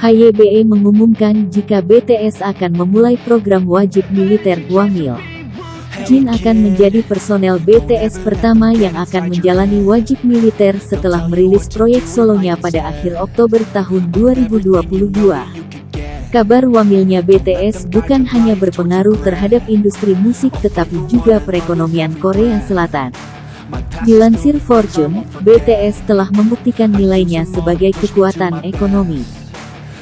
HYBE mengumumkan jika BTS akan memulai program wajib militer Wamil. Jin akan menjadi personel BTS pertama yang akan menjalani wajib militer setelah merilis proyek solonya pada akhir Oktober tahun 2022. Kabar wamilnya BTS bukan hanya berpengaruh terhadap industri musik tetapi juga perekonomian Korea Selatan. Dilansir Fortune, BTS telah membuktikan nilainya sebagai kekuatan ekonomi.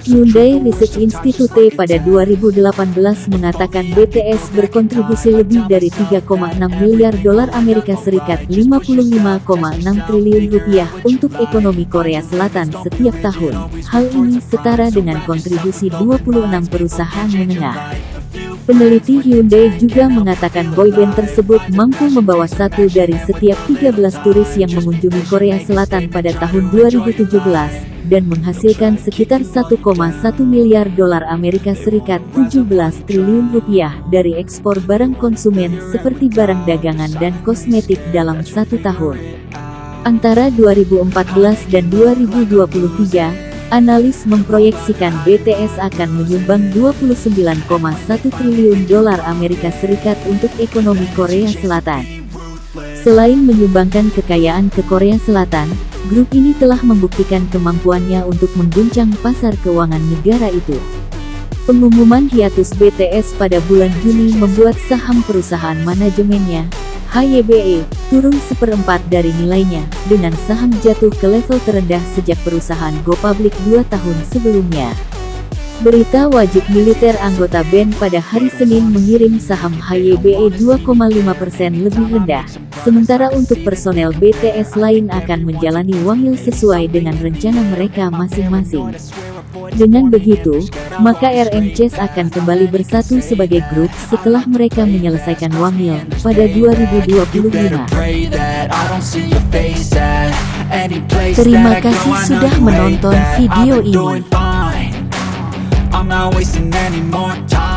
Hyundai Research Institute pada 2018 mengatakan BTS berkontribusi lebih dari 3,6 miliar dolar Amerika Serikat 55,6 triliun rupiah untuk ekonomi Korea Selatan setiap tahun. Hal ini setara dengan kontribusi 26 perusahaan menengah. Peneliti Hyundai juga mengatakan boyband tersebut mampu membawa satu dari setiap 13 turis yang mengunjungi Korea Selatan pada tahun 2017 dan menghasilkan sekitar 1,1 miliar dolar Amerika Serikat 17 triliun rupiah dari ekspor barang konsumen seperti barang dagangan dan kosmetik dalam satu tahun. Antara 2014 dan 2023, analis memproyeksikan BTS akan menyumbang 29,1 triliun dolar Amerika Serikat untuk ekonomi Korea Selatan. Selain menyumbangkan kekayaan ke Korea Selatan, grup ini telah membuktikan kemampuannya untuk mengguncang pasar keuangan negara itu. Pengumuman hiatus BTS pada bulan Juni membuat saham perusahaan manajemennya, HYBE, turun seperempat dari nilainya, dengan saham jatuh ke level terendah sejak perusahaan Go Public dua tahun sebelumnya. Berita wajib militer anggota BAN pada hari Senin mengirim saham HYBE 2,5% lebih rendah, sementara untuk personel BTS lain akan menjalani wangil sesuai dengan rencana mereka masing-masing. Dengan begitu, maka RM Chess akan kembali bersatu sebagai grup setelah mereka menyelesaikan wangil pada 2025. Terima kasih sudah menonton video ini. Not wasting any more time